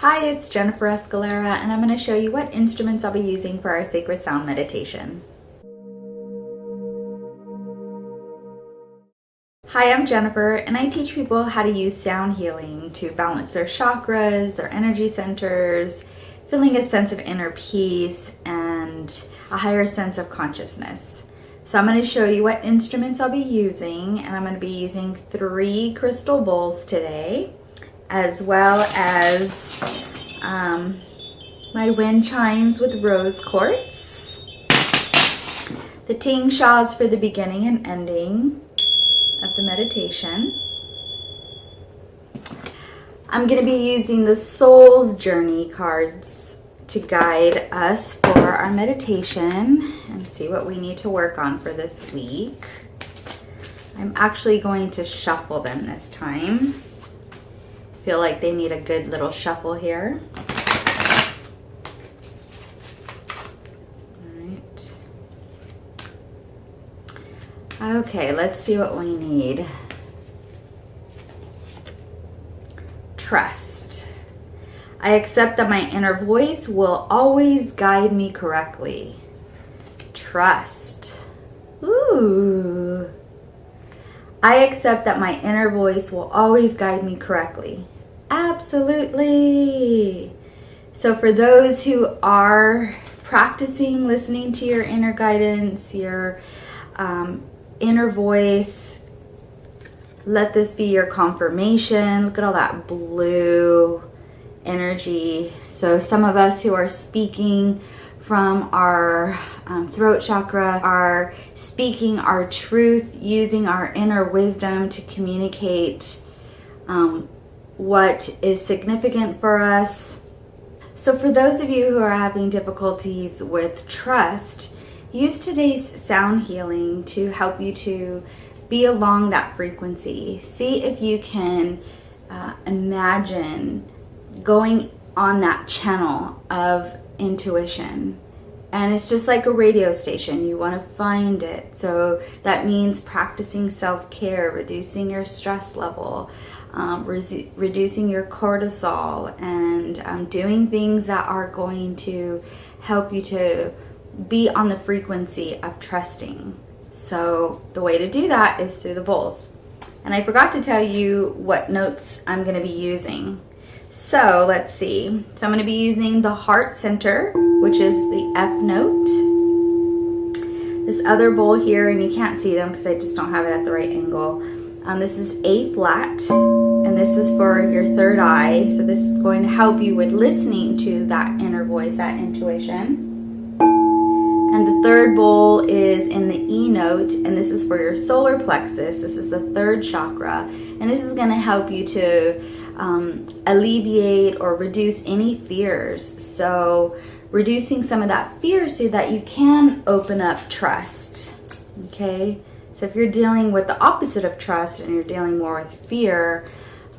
Hi, it's Jennifer Escalera, and I'm going to show you what instruments I'll be using for our sacred sound meditation. Hi, I'm Jennifer, and I teach people how to use sound healing to balance their chakras, their energy centers, feeling a sense of inner peace and a higher sense of consciousness. So I'm going to show you what instruments I'll be using, and I'm going to be using three crystal bowls today as well as um, my wind chimes with rose quartz, the tingshas for the beginning and ending of the meditation. I'm going to be using the Soul's Journey cards to guide us for our meditation and see what we need to work on for this week. I'm actually going to shuffle them this time feel like they need a good little shuffle here. Okay, let's see what we need. Trust. I accept that my inner voice will always guide me correctly. Trust. Ooh. I accept that my inner voice will always guide me correctly. Absolutely. So for those who are practicing listening to your inner guidance, your um, inner voice, let this be your confirmation. Look at all that blue energy. So some of us who are speaking from our um, throat chakra are speaking our truth, using our inner wisdom to communicate um, what is significant for us. So for those of you who are having difficulties with trust, use today's sound healing to help you to be along that frequency. See if you can uh, imagine going on that channel of intuition. And it's just like a radio station. You want to find it. So that means practicing self-care, reducing your stress level, um, re reducing your cortisol and um, doing things that are going to help you to be on the frequency of trusting. So the way to do that is through the bowls. And I forgot to tell you what notes I'm going to be using. So let's see. So I'm going to be using the heart center, which is the F note. This other bowl here, and you can't see them because I just don't have it at the right angle. Um, this is A flat, and this is for your third eye. So this is going to help you with listening to that inner voice, that intuition. And the third bowl is in the E note, and this is for your solar plexus. This is the third chakra, and this is going to help you to um, alleviate or reduce any fears. So reducing some of that fear so that you can open up trust, okay? So if you're dealing with the opposite of trust and you're dealing more with fear,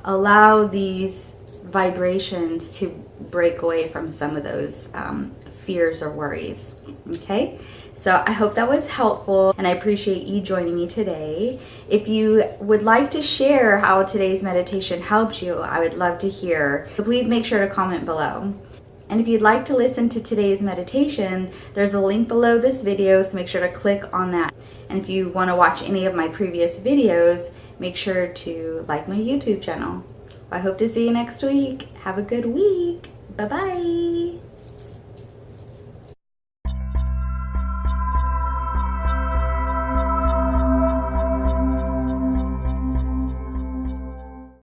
allow these vibrations to break away from some of those um, fears or worries, okay? So I hope that was helpful and I appreciate you joining me today. If you would like to share how today's meditation helped you, I would love to hear. So please make sure to comment below. And if you'd like to listen to today's meditation, there's a link below this video, so make sure to click on that. And if you want to watch any of my previous videos, make sure to like my YouTube channel. I hope to see you next week. Have a good week. Bye-bye.